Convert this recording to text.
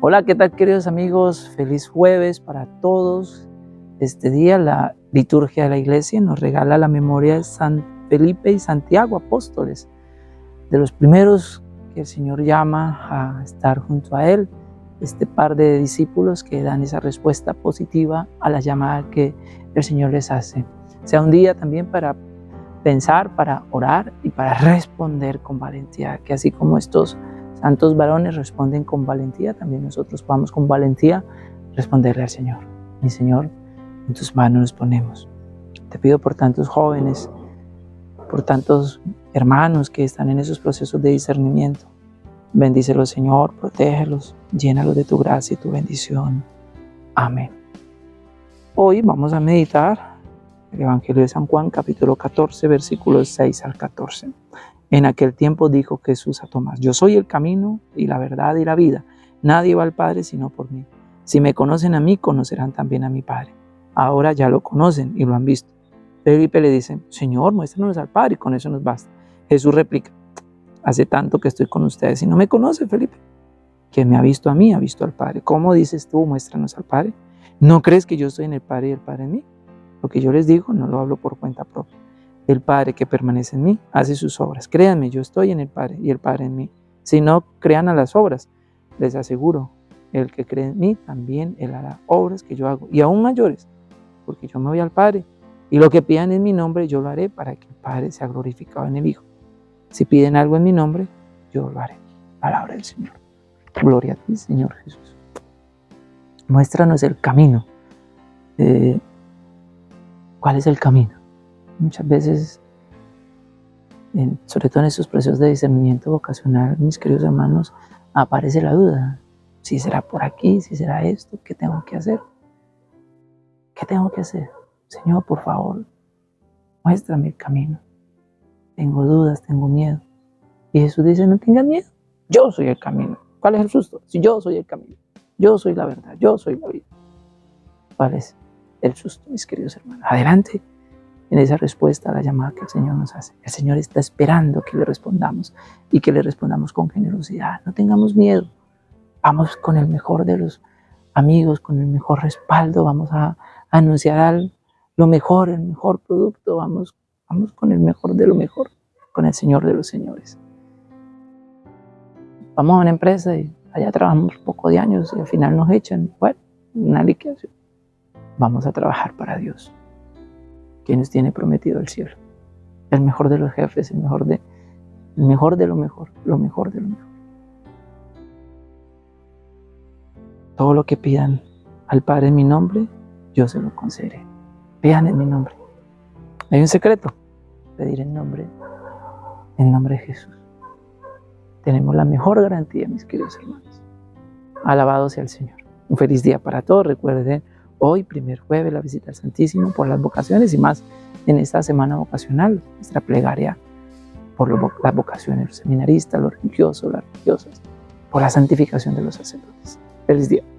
Hola, ¿qué tal queridos amigos? Feliz jueves para todos. Este día la liturgia de la iglesia nos regala la memoria de San Felipe y Santiago, apóstoles, de los primeros que el Señor llama a estar junto a Él, este par de discípulos que dan esa respuesta positiva a la llamada que el Señor les hace. Sea un día también para pensar, para orar y para responder con valentía, que así como estos Santos varones responden con valentía, también nosotros podamos con valentía responderle al Señor. Mi Señor, en tus manos nos ponemos. Te pido por tantos jóvenes, por tantos hermanos que están en esos procesos de discernimiento. Bendícelos, Señor, protégelos, llénalos de tu gracia y tu bendición. Amén. Hoy vamos a meditar el Evangelio de San Juan, capítulo 14, versículos 6 al 14. En aquel tiempo dijo Jesús a Tomás, yo soy el camino y la verdad y la vida. Nadie va al Padre sino por mí. Si me conocen a mí, conocerán también a mi Padre. Ahora ya lo conocen y lo han visto. Felipe le dice, Señor, muéstranos al Padre y con eso nos basta. Jesús replica, hace tanto que estoy con ustedes y no me conoce, Felipe. Quien me ha visto a mí, ha visto al Padre. ¿Cómo dices tú, muéstranos al Padre? ¿No crees que yo estoy en el Padre y el Padre en mí? Lo que yo les digo no lo hablo por cuenta propia el Padre que permanece en mí hace sus obras. Créanme, yo estoy en el Padre y el Padre en mí. Si no crean a las obras, les aseguro, el que cree en mí también él hará obras que yo hago y aún mayores, porque yo me voy al Padre y lo que pidan en mi nombre yo lo haré para que el Padre sea glorificado en el Hijo. Si piden algo en mi nombre, yo lo haré. Palabra del Señor. Gloria a ti, Señor Jesús. Muéstranos el camino. Eh, ¿Cuál es el camino? Muchas veces, sobre todo en estos procesos de discernimiento vocacional, mis queridos hermanos, aparece la duda. Si será por aquí, si será esto, ¿qué tengo que hacer? ¿Qué tengo que hacer? Señor, por favor, muéstrame el camino. Tengo dudas, tengo miedo. Y Jesús dice, no tengas miedo, yo soy el camino. ¿Cuál es el susto? Si yo soy el camino, yo soy la verdad, yo soy la vida. ¿Cuál es el susto, mis queridos hermanos? Adelante en esa respuesta a la llamada que el Señor nos hace. El Señor está esperando que le respondamos y que le respondamos con generosidad. No tengamos miedo. Vamos con el mejor de los amigos, con el mejor respaldo. Vamos a, anunciar lo mejor, el mejor producto. Vamos, vamos con el mejor de lo mejor, con el Señor de los señores. Vamos a una empresa y allá trabajamos poco de años y al final nos echan. Bueno, una liquidación. Vamos a trabajar para Dios que nos tiene prometido el cielo. El mejor de los jefes, el mejor de, el mejor de lo mejor, lo mejor de lo mejor. Todo lo que pidan al Padre en mi nombre, yo se lo concederé. Pidan en mi nombre. Hay un secreto, pedir en nombre, en nombre de Jesús. Tenemos la mejor garantía, mis queridos hermanos. Alabado sea el Señor. Un feliz día para todos. Recuerden hoy, primer jueves, la visita al Santísimo por las vocaciones y más en esta semana vocacional, nuestra plegaria por las vocaciones, los seminaristas, los religiosos, las religiosas, por la santificación de los sacerdotes. Feliz día.